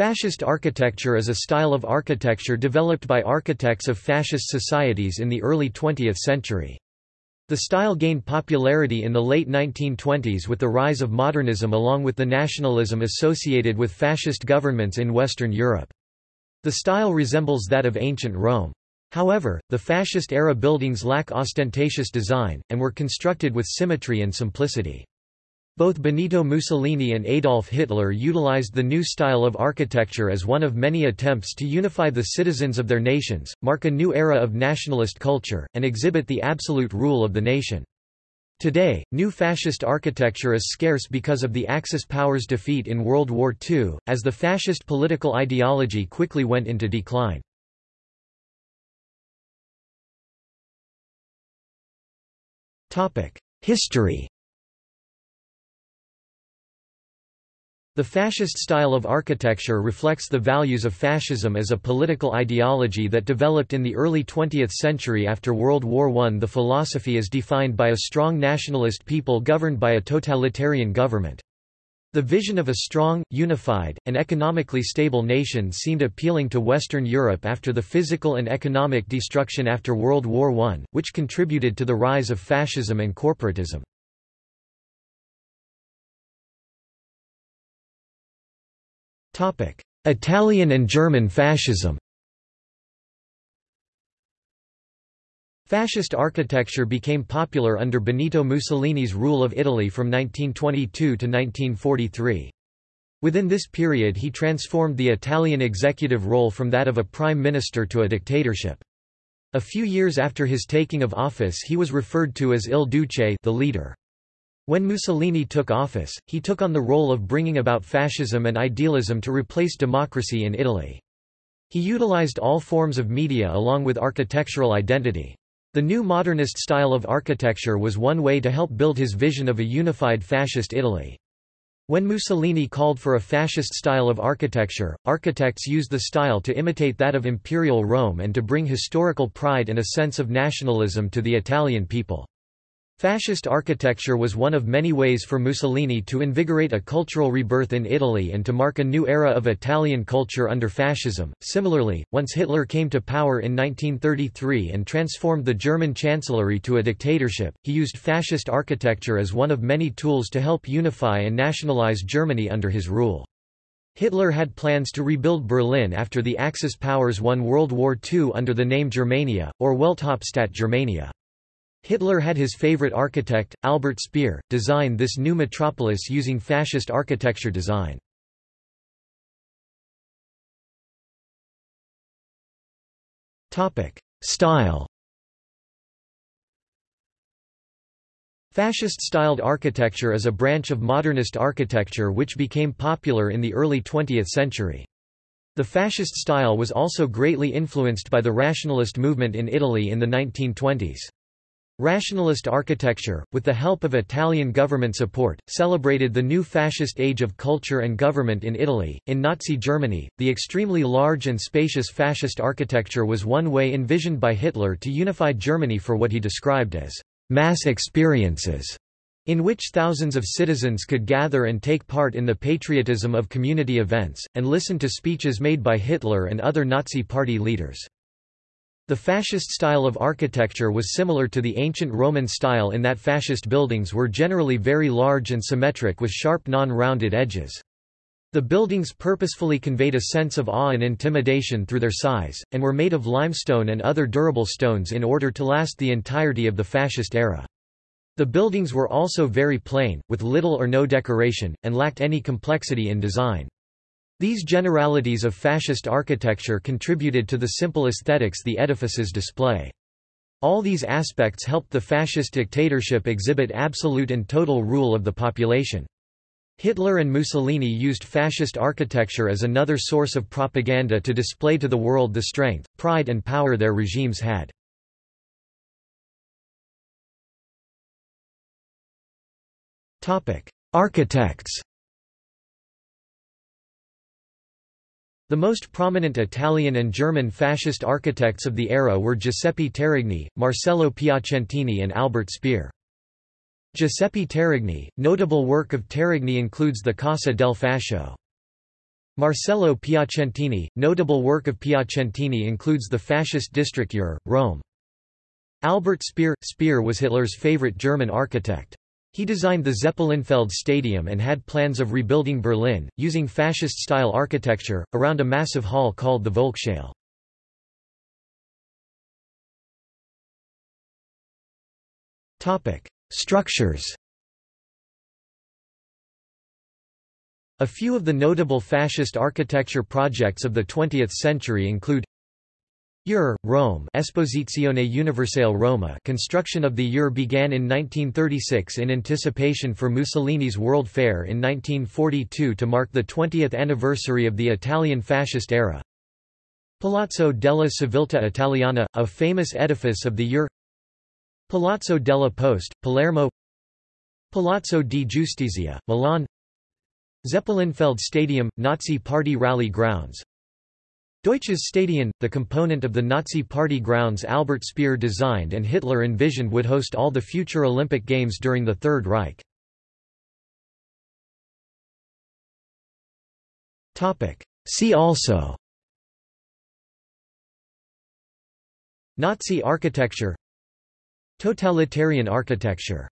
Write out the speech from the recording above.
Fascist architecture is a style of architecture developed by architects of fascist societies in the early 20th century. The style gained popularity in the late 1920s with the rise of modernism along with the nationalism associated with fascist governments in Western Europe. The style resembles that of ancient Rome. However, the fascist-era buildings lack ostentatious design, and were constructed with symmetry and simplicity. Both Benito Mussolini and Adolf Hitler utilized the new style of architecture as one of many attempts to unify the citizens of their nations, mark a new era of nationalist culture, and exhibit the absolute rule of the nation. Today, new fascist architecture is scarce because of the Axis powers' defeat in World War II, as the fascist political ideology quickly went into decline. History The fascist style of architecture reflects the values of fascism as a political ideology that developed in the early 20th century after World War I. The philosophy is defined by a strong nationalist people governed by a totalitarian government. The vision of a strong, unified, and economically stable nation seemed appealing to Western Europe after the physical and economic destruction after World War I, which contributed to the rise of fascism and corporatism. Italian and German fascism Fascist architecture became popular under Benito Mussolini's rule of Italy from 1922 to 1943. Within this period he transformed the Italian executive role from that of a prime minister to a dictatorship. A few years after his taking of office he was referred to as Il Duce the leader. When Mussolini took office, he took on the role of bringing about fascism and idealism to replace democracy in Italy. He utilized all forms of media along with architectural identity. The new modernist style of architecture was one way to help build his vision of a unified fascist Italy. When Mussolini called for a fascist style of architecture, architects used the style to imitate that of imperial Rome and to bring historical pride and a sense of nationalism to the Italian people. Fascist architecture was one of many ways for Mussolini to invigorate a cultural rebirth in Italy and to mark a new era of Italian culture under fascism. Similarly, once Hitler came to power in 1933 and transformed the German chancellery to a dictatorship, he used fascist architecture as one of many tools to help unify and nationalize Germany under his rule. Hitler had plans to rebuild Berlin after the Axis powers won World War II under the name Germania, or Welthauptstadt Germania. Hitler had his favorite architect, Albert Speer, design this new metropolis using fascist architecture design. Style Fascist-styled architecture is a branch of modernist architecture which became popular in the early 20th century. The fascist style was also greatly influenced by the rationalist movement in Italy in the 1920s. Rationalist architecture, with the help of Italian government support, celebrated the new fascist age of culture and government in Italy. In Nazi Germany, the extremely large and spacious fascist architecture was one way envisioned by Hitler to unify Germany for what he described as mass experiences, in which thousands of citizens could gather and take part in the patriotism of community events, and listen to speeches made by Hitler and other Nazi party leaders. The fascist style of architecture was similar to the ancient Roman style in that fascist buildings were generally very large and symmetric with sharp non-rounded edges. The buildings purposefully conveyed a sense of awe and intimidation through their size, and were made of limestone and other durable stones in order to last the entirety of the fascist era. The buildings were also very plain, with little or no decoration, and lacked any complexity in design. These generalities of fascist architecture contributed to the simple aesthetics the edifices display. All these aspects helped the fascist dictatorship exhibit absolute and total rule of the population. Hitler and Mussolini used fascist architecture as another source of propaganda to display to the world the strength, pride and power their regimes had. Architects The most prominent Italian and German fascist architects of the era were Giuseppe Terragni, Marcello Piacentini and Albert Speer. Giuseppe Terragni, notable work of Terragni includes the Casa del Fascio. Marcello Piacentini – Notable work of Piacentini includes the fascist district EUR, Rome. Albert Speer – Speer was Hitler's favorite German architect. He designed the Zeppelinfeld Stadium and had plans of rebuilding Berlin, using fascist-style architecture, around a massive hall called the Volkshalle. Structures A few of the notable fascist architecture projects of the 20th century include EUR, Rome Esposizione Universale Roma construction of the EUR began in 1936 in anticipation for Mussolini's World Fair in 1942 to mark the 20th anniversary of the Italian fascist era. Palazzo della Civiltà Italiana, a famous edifice of the EUR. Palazzo della Poste, Palermo. Palazzo di Giustizia, Milan. Zeppelinfeld Stadium, Nazi Party rally grounds Deutsches Stadion, the component of the Nazi Party grounds Albert Speer designed and Hitler envisioned would host all the future Olympic Games during the Third Reich. See also Nazi architecture Totalitarian architecture